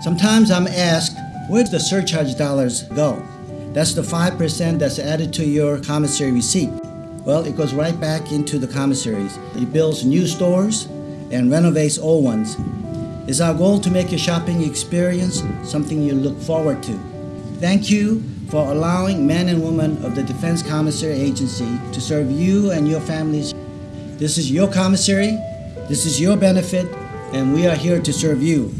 Sometimes I'm asked, where do the surcharge dollars go? That's the 5% that's added to your commissary receipt. Well, it goes right back into the commissaries. It builds new stores and renovates old ones. It's our goal to make your shopping experience something you look forward to. Thank you for allowing men and women of the Defense Commissary Agency to serve you and your families. This is your commissary, this is your benefit, and we are here to serve you.